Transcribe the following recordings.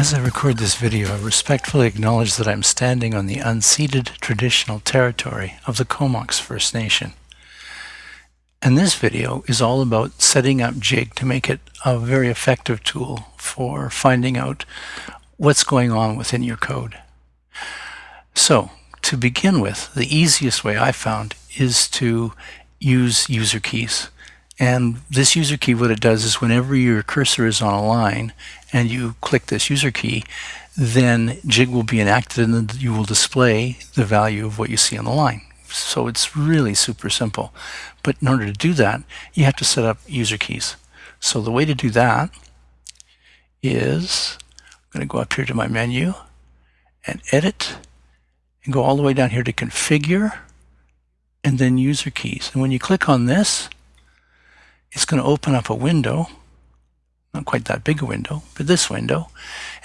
As I record this video, I respectfully acknowledge that I'm standing on the unceded traditional territory of the Comox First Nation. And this video is all about setting up Jig to make it a very effective tool for finding out what's going on within your code. So, to begin with, the easiest way I found is to use user keys. And this user key, what it does is whenever your cursor is on a line and you click this user key, then Jig will be enacted and you will display the value of what you see on the line. So it's really super simple. But in order to do that, you have to set up user keys. So the way to do that is I'm going to go up here to my menu and edit and go all the way down here to configure and then user keys. And when you click on this, it's going to open up a window, not quite that big a window, but this window.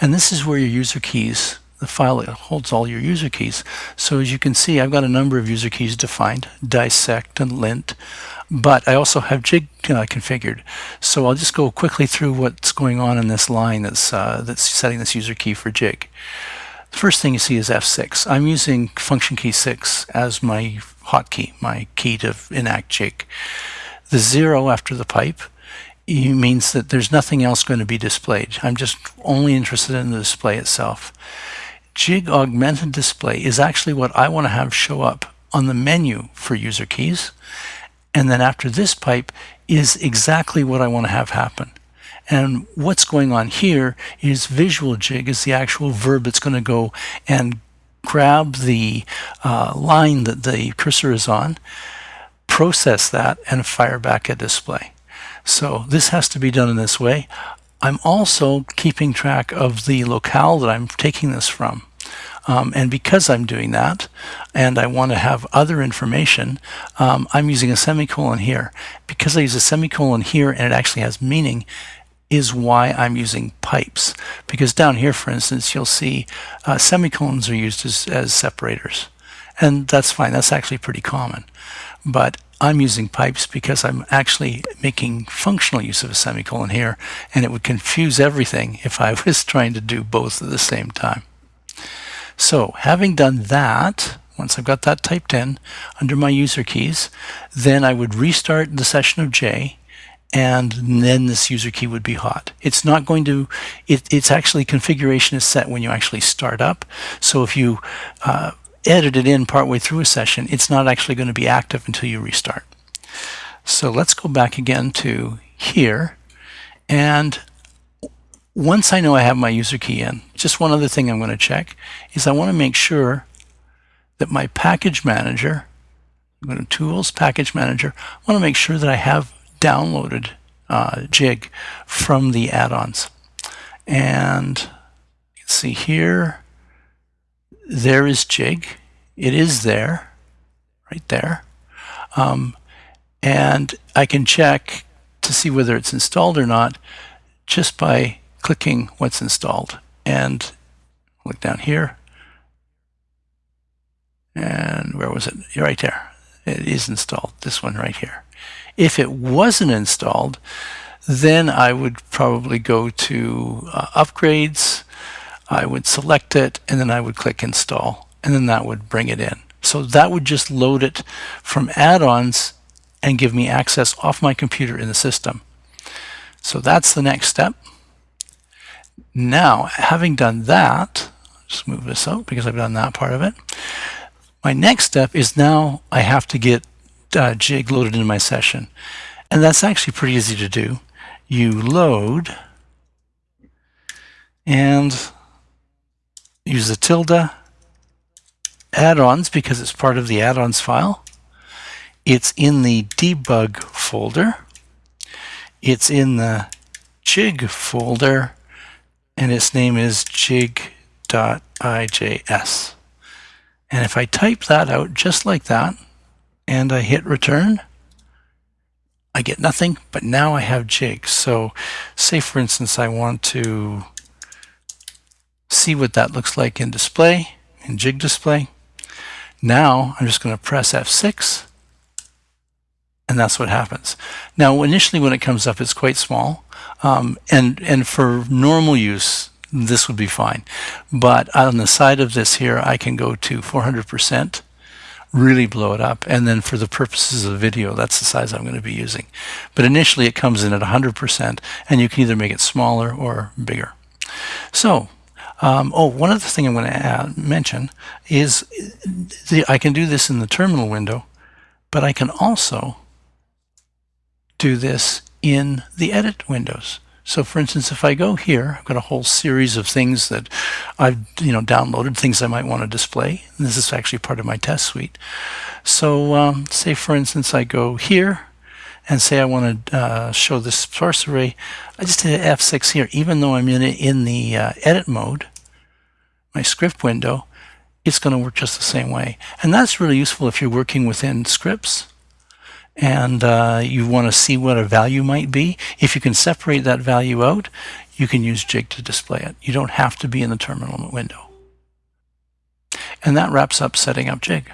And this is where your user keys, the file that holds all your user keys. So as you can see, I've got a number of user keys defined, dissect and lint, but I also have jig uh, configured. So I'll just go quickly through what's going on in this line that's, uh, that's setting this user key for jig. The first thing you see is F6. I'm using function key 6 as my hotkey, my key to enact jig. The zero after the pipe means that there's nothing else going to be displayed. I'm just only interested in the display itself. Jig Augmented Display is actually what I want to have show up on the menu for user keys. And then after this pipe is exactly what I want to have happen. And what's going on here is visual jig is the actual verb that's going to go and grab the uh, line that the cursor is on process that and fire back a display. So this has to be done in this way. I'm also keeping track of the locale that I'm taking this from. Um, and because I'm doing that, and I want to have other information, um, I'm using a semicolon here. Because I use a semicolon here and it actually has meaning, is why I'm using pipes. Because down here, for instance, you'll see uh, semicolons are used as, as separators. And that's fine, that's actually pretty common. But I'm using pipes because I'm actually making functional use of a semicolon here, and it would confuse everything if I was trying to do both at the same time. So having done that, once I've got that typed in under my user keys, then I would restart the session of J, and then this user key would be hot. It's not going to, it, it's actually configuration is set when you actually start up. So if you uh, edit it in partway through a session, it's not actually going to be active until you restart. So let's go back again to here. And once I know I have my user key in, just one other thing I'm going to check is I want to make sure that my package manager, I'm going to Tools, Package Manager, I want to make sure that I have downloaded uh, Jig from the add-ons. And see here, there is Jig. It is there, right there. Um, and I can check to see whether it's installed or not just by clicking what's installed. And look down here. And where was it? Right there. It is installed, this one right here. If it wasn't installed, then I would probably go to uh, upgrades, I would select it and then I would click install and then that would bring it in. So that would just load it from add-ons and give me access off my computer in the system. So that's the next step. Now, having done that, just move this out because I've done that part of it. My next step is now I have to get uh, Jig loaded into my session. And that's actually pretty easy to do. You load and use the tilde add-ons because it's part of the add-ons file. It's in the debug folder. It's in the jig folder and its name is jig.ijs. And if I type that out just like that and I hit return, I get nothing, but now I have jig. So say for instance I want to see what that looks like in display, in jig display. Now I'm just going to press F6 and that's what happens. Now initially when it comes up it's quite small um, and, and for normal use this would be fine. But on the side of this here, I can go to 400%, really blow it up. And then for the purposes of video, that's the size I'm going to be using. But initially it comes in at 100% and you can either make it smaller or bigger. So, um, oh, one other thing I'm going to mention is the, I can do this in the terminal window, but I can also do this in the edit windows. So for instance, if I go here, I've got a whole series of things that I've you know downloaded, things I might want to display. And this is actually part of my test suite. So um, say for instance, I go here and say I want to uh, show this source array. I just hit F6 here, even though I'm in in the uh, edit mode, my script window, it's going to work just the same way. And that's really useful if you're working within scripts and uh, you want to see what a value might be, if you can separate that value out, you can use Jig to display it. You don't have to be in the terminal window. And that wraps up setting up Jig.